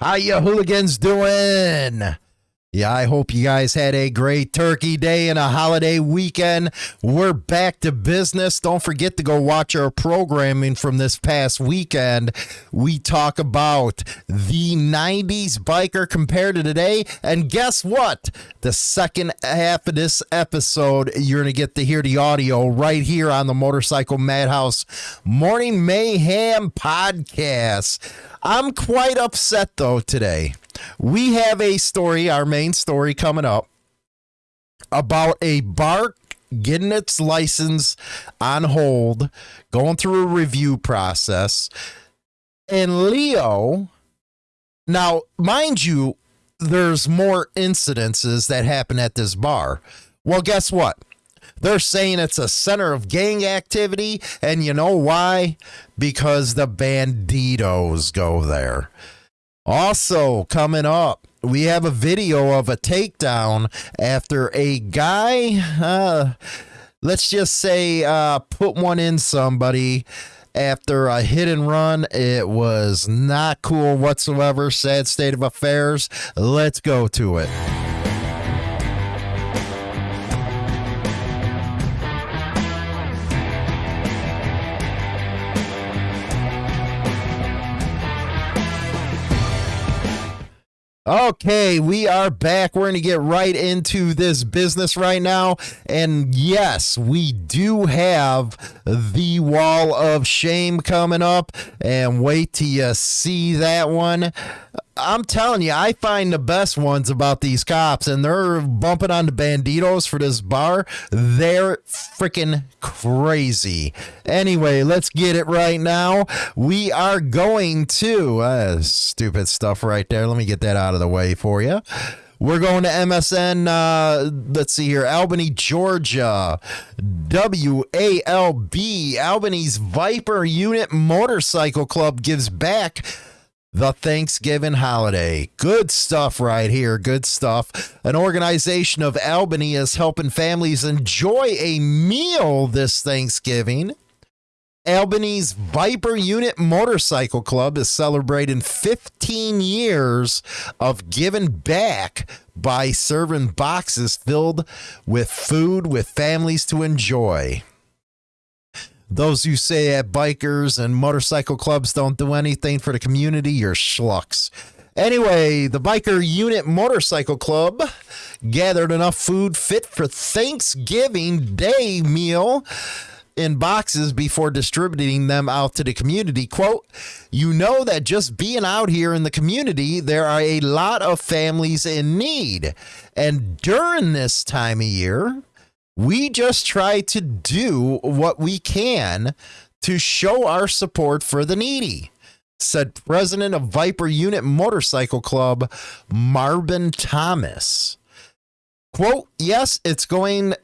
How you hooligans doing? Yeah, I hope you guys had a great turkey day and a holiday weekend. We're back to business. Don't forget to go watch our programming from this past weekend. We talk about the 90s biker compared to today. And guess what? The second half of this episode, you're going to get to hear the audio right here on the Motorcycle Madhouse Morning Mayhem podcast. I'm quite upset though today we have a story, our main story coming up about a bar getting its license on hold, going through a review process. And Leo, now, mind you, there's more incidences that happen at this bar. Well, guess what? They're saying it's a center of gang activity. And you know why? Because the Bandidos go there. Also, coming up, we have a video of a takedown after a guy, uh, let's just say, uh, put one in somebody after a hit and run. It was not cool whatsoever. Sad state of affairs. Let's go to it. Okay, we are back. We're going to get right into this business right now. And yes, we do have the wall of shame coming up. And wait till you see that one. I'm telling you, I find the best ones about these cops, and they're bumping on the Bandidos for this bar. They're freaking crazy. Anyway, let's get it right now. We are going to uh, stupid stuff right there. Let me get that out of the way for you. We're going to MSN. Uh, let's see here. Albany, Georgia. WALB. Albany's Viper Unit Motorcycle Club gives back the Thanksgiving holiday. Good stuff right here. Good stuff. An organization of Albany is helping families enjoy a meal this Thanksgiving. Albany's Viper Unit Motorcycle Club is celebrating 15 years of giving back by serving boxes filled with food with families to enjoy. Those who say that bikers and motorcycle clubs don't do anything for the community, you're schlucks. Anyway, the Viper Unit Motorcycle Club gathered enough food fit for Thanksgiving Day meal in boxes before distributing them out to the community. Quote, you know that just being out here in the community, there are a lot of families in need. And during this time of year, we just try to do what we can to show our support for the needy, said president of Viper Unit Motorcycle Club, Marvin Thomas. Quote, yes, it's going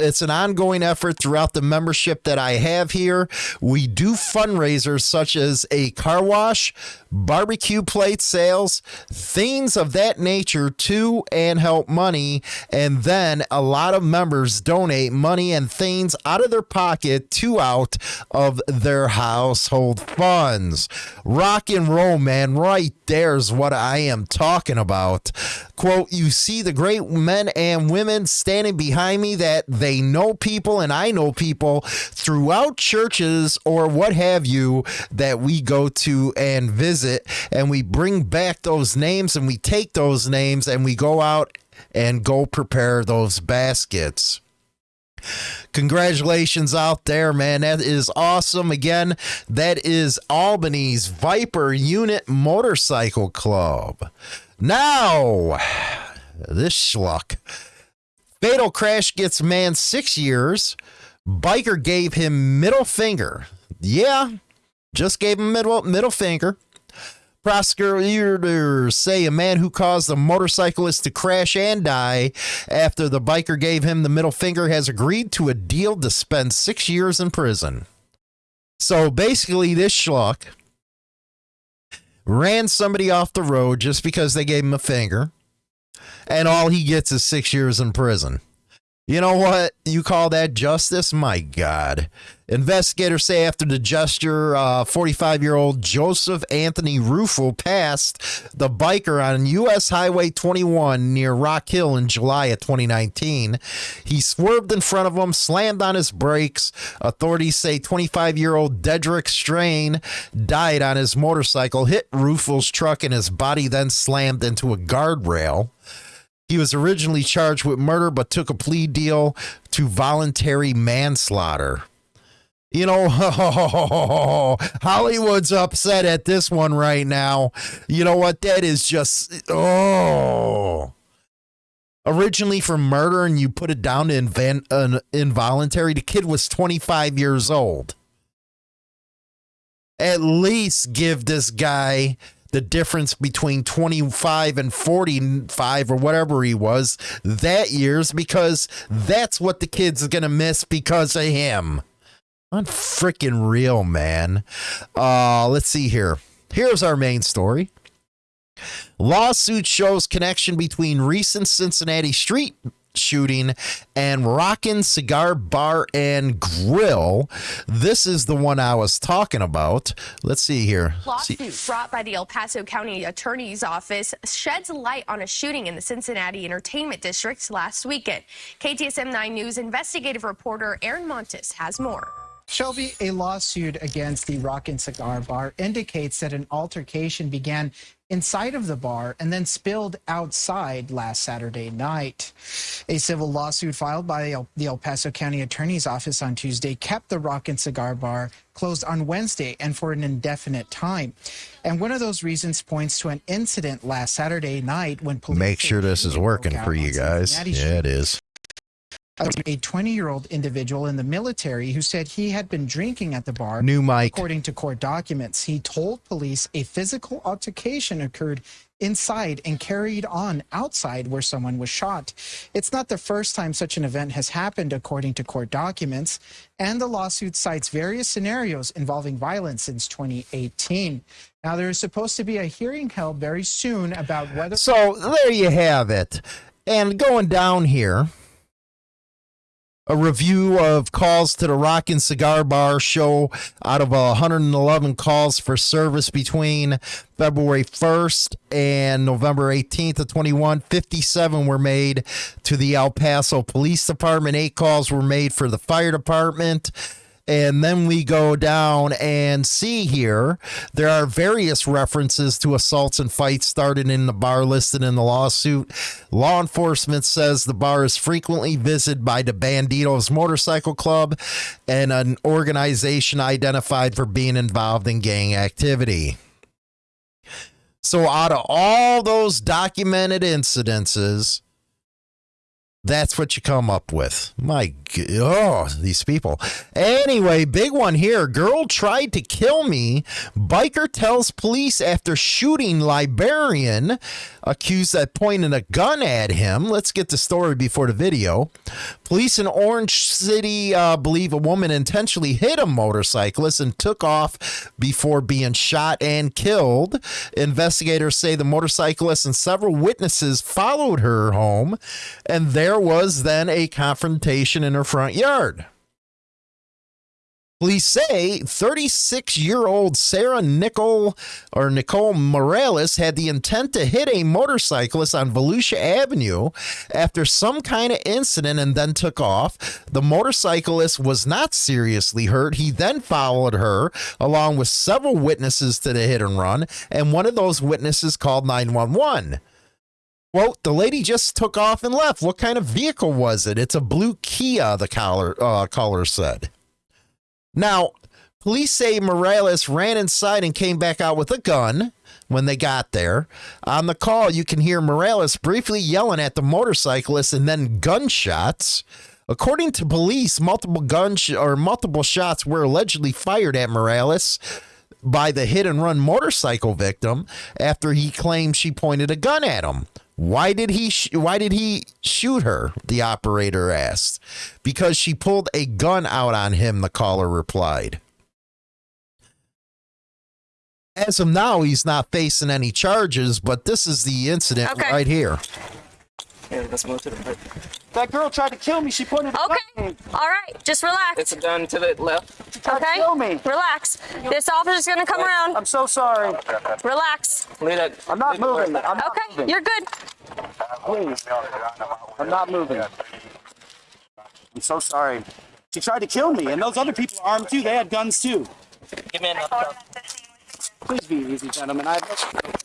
it's an ongoing effort throughout the membership that I have here. We do fundraisers such as a car wash, barbecue plate sales, things of that nature to and help money. And then a lot of members donate money and things out of their pocket to out of their household funds. Rock and roll, man, right there's what I am talking about. Quote, you see the great men and women standing behind me that they know people and I know people throughout churches or what have you that we go to and visit and we bring back those names and we take those names and we go out and go prepare those baskets. Congratulations out there, man. That is awesome. Again, that is Albany's Viper Unit Motorcycle Club. Now, this schluck. Fatal crash gets man six years. Biker gave him middle finger. Yeah, just gave him middle middle finger. Prosecutors say a man who caused a motorcyclist to crash and die after the biker gave him the middle finger has agreed to a deal to spend six years in prison. So basically, this schlock ran somebody off the road just because they gave him a finger, and all he gets is six years in prison. You know what? You call that justice? My God. Investigators say after the gesture, 45 uh, year old Joseph Anthony Rufo passed the biker on U.S. Highway 21 near Rock Hill in July of 2019. He swerved in front of him, slammed on his brakes. Authorities say 25 year old Dedrick Strain died on his motorcycle, hit Rufo's truck, and his body then slammed into a guardrail. He was originally charged with murder, but took a plea deal to voluntary manslaughter. You know, Hollywood's upset at this one right now. You know what? That is just, oh. Originally for murder, and you put it down to invan- uh, involuntary. The kid was 25 years old. At least give this guy the difference between 25 and 45 or whatever he was that year's because that's what the kid's going to miss because of him. Unfreaking real, man. Uh, let's see here. Here's our main story. Lawsuit shows connection between recent Cincinnati street shooting and Rockin' Cigar Bar and Grill. This is the one I was talking about. Let's see here. Lawsuit see. brought by the El Paso County Attorney's Office sheds light on a shooting in the Cincinnati Entertainment District last weekend. KTSM 9 News investigative reporter Aaron Montes has more. Shelby, a lawsuit against the Rock and Cigar Bar indicates that an altercation began inside of the bar and then spilled outside last Saturday night. A civil lawsuit filed by the El Paso County Attorney's Office on Tuesday kept the Rock and Cigar Bar closed on Wednesday and for an indefinite time. And one of those reasons points to an incident last Saturday night when police. Make sure this is working for you guys. Yeah, it is a 20 year old individual in the military who said he had been drinking at the bar. New Mike. According to court documents, he told police a physical altercation occurred inside and carried on outside where someone was shot. It's not the first time such an event has happened, according to court documents, and the lawsuit cites various scenarios involving violence since 2018. Now, there is supposed to be a hearing held very soon about whether. So there you have it. And going down here a review of calls to the Rock and Cigar Bar show out of 111 calls for service between February 1st and November 18th of 21. 57 were made to the El Paso Police Department. Eight calls were made for the fire department. And then we go down and see here there are various references to assaults and fights started in the bar listed in the lawsuit. Law enforcement says the bar is frequently visited by the Bandidos Motorcycle Club and an organization identified for being involved in gang activity. So, out of all those documented incidences, that's what you come up with. My oh, these people. Anyway, big one here. Girl tried to kill me. Biker tells police after shooting librarian accused of pointing a gun at him. Let's get the story before the video. Police in Orange City uh, believe a woman intentionally hit a motorcyclist and took off before being shot and killed. Investigators say the motorcyclist and several witnesses followed her home, and there was then a confrontation in her front yard. Police say 36 year old Sarah Nicole or Nicole Morales had the intent to hit a motorcyclist on Volusia Avenue after some kind of incident and then took off. The motorcyclist was not seriously hurt. He then followed her along with several witnesses to the hit and run, and one of those witnesses called 911. Well, the lady just took off and left. What kind of vehicle was it? It's a blue Kia, the caller, uh, caller said. Now, police say Morales ran inside and came back out with a gun when they got there. On the call, you can hear Morales briefly yelling at the motorcyclist and then gunshots. According to police, multiple guns sh- or multiple shots were allegedly fired at Morales by the hit and run motorcycle victim after he claimed she pointed a gun at him. Why did he sh- why did he shoot her? The operator asked. Because she pulled a gun out on him, the caller replied. As of now, he's not facing any charges, but this is the incident okay. right here. Yeah, let's move to the right. That girl tried to kill me. She pointed a gun at Okay. me. All right. Just relax. It's a gun to the left. Tried to Okay. kill me. Relax. This officer's gonna come around. I'm so sorry. Relax. Leave that. I'm not moving. I'm not Okay. moving. You're good. Please. I'm not moving. I'm so sorry. She tried to kill me, and those other people are armed too. They had guns too. Give me another. Please be easy, gentlemen. I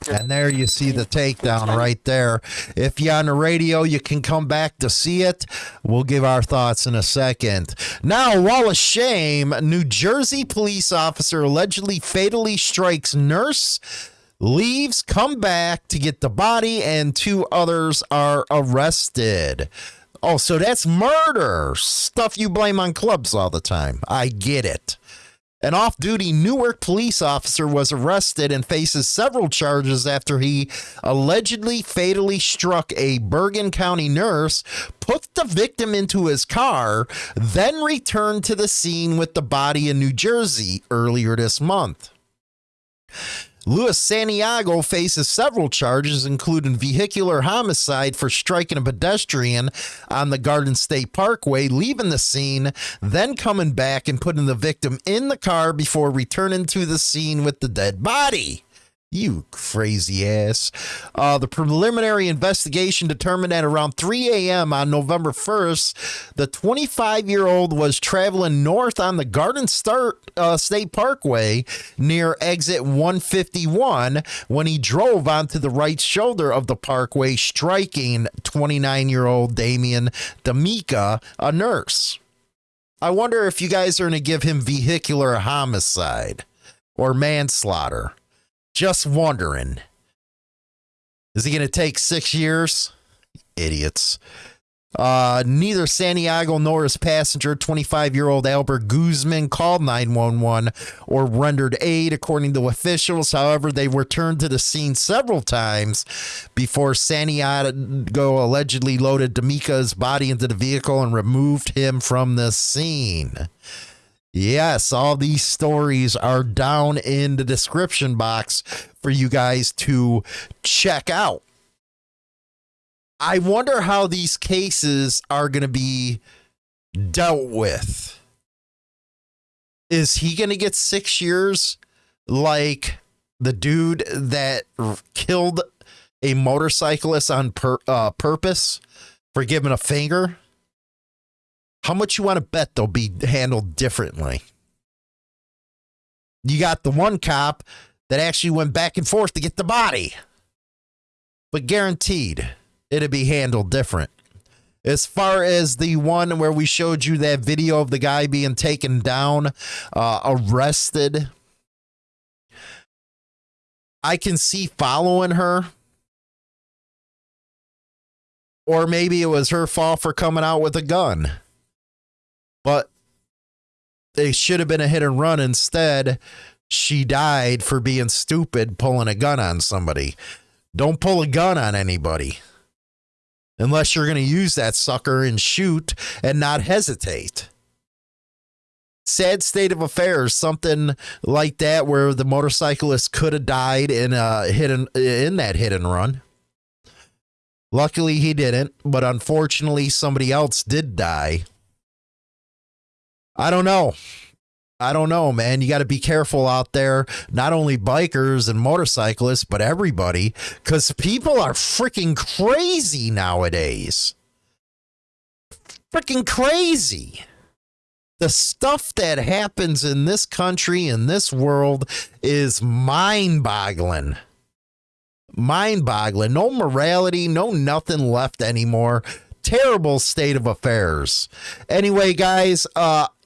And there you see the takedown right there. If you're on the radio, you can come back to see it. We'll give our thoughts in a second. Now, wall of shame, New Jersey police officer allegedly fatally strikes nurse, leaves, come back to get the body, and two others are arrested. Oh, so that's murder. Stuff you blame on clubs all the time. I get it. An off duty Newark police officer was arrested and faces several charges after he allegedly fatally struck a Bergen County nurse, put the victim into his car, then returned to the scene with the body in New Jersey earlier this month. Luis Santiago faces several charges, including vehicular homicide for striking a pedestrian on the Garden State Parkway, leaving the scene, then coming back and putting the victim in the car before returning to the scene with the dead body. You crazy ass. Uh, the preliminary investigation determined at around 3 a.m. on November 1st, the 25 year old was traveling north on the Garden Start, uh, State Parkway near exit 151 when he drove onto the right shoulder of the parkway, striking 29 year old Damian Dymka, a nurse. I wonder if you guys are going to give him vehicular homicide or manslaughter. Just wondering. Is he going to take six years? Idiots. Uh, neither Santiago nor his passenger, 25 year old Albert Guzman, called 911 or rendered aid, according to officials. However, they returned to the scene several times before Santiago allegedly loaded Dymka's body into the vehicle and removed him from the scene. Yes, all these stories are down in the description box for you guys to check out. I wonder how these cases are going to be dealt with. Is he going to get six years like the dude that killed a motorcyclist on pur- uh, purpose for giving a finger? How much you want to bet they'll be handled differently? You got the one cop that actually went back and forth to get the body, but guaranteed it'd be handled different. As far as the one where we showed you that video of the guy being taken down, uh, arrested, I can see following her. Or maybe it was her fault for coming out with a gun but they should have been a hit and run. Instead, she died for being stupid pulling a gun on somebody. Don't pull a gun on anybody unless you're going to use that sucker and shoot and not hesitate. Sad state of affairs, something like that, where the motorcyclist could have died in a hit in that hit and run. Luckily, he didn't, but unfortunately, somebody else did die. I don't know. I don't know, man. You got to be careful out there. Not only bikers and motorcyclists, but everybody, because people are freaking crazy nowadays. Freaking crazy. The stuff that happens in this country, in this world, is mind boggling. Mind boggling. No morality, no nothing left anymore. Terrible state of affairs. Anyway, guys, uh,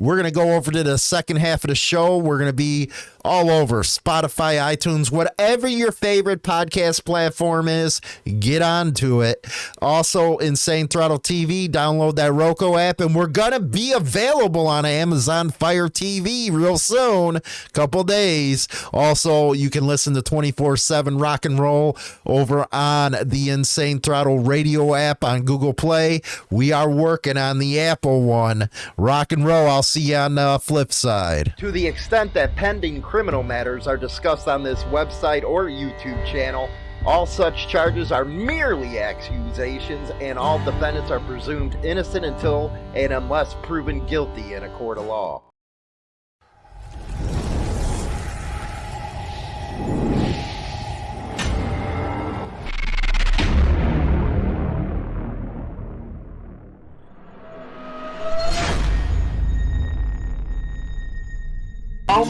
we're going to go over to the second half of the show. We're going to be all over Spotify, iTunes, whatever your favorite podcast platform is, get onto it. Also, Insane Throttle TV, download that Roku app, and we're going to be available on Amazon Fire TV real soon, couple days. Also, you can listen to 24 7 rock and roll over on the Insane Throttle radio app on Google Play. We are working on the Apple one. Rock and roll. I'll see on the flip side. To the extent that pending criminal matters are discussed on this website or YouTube channel, All such charges are merely accusations, and all defendants are presumed innocent until and unless proven guilty in a court of law.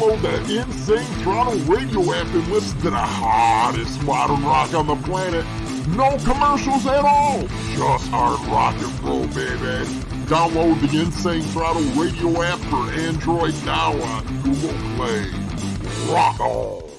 Download the Insane Throttle radio app and listen to the hottest modern rock on the planet. No commercials at all. Just hard rock and roll, baby. Download the Insane Throttle radio app for Android now on Google Play. Rock on.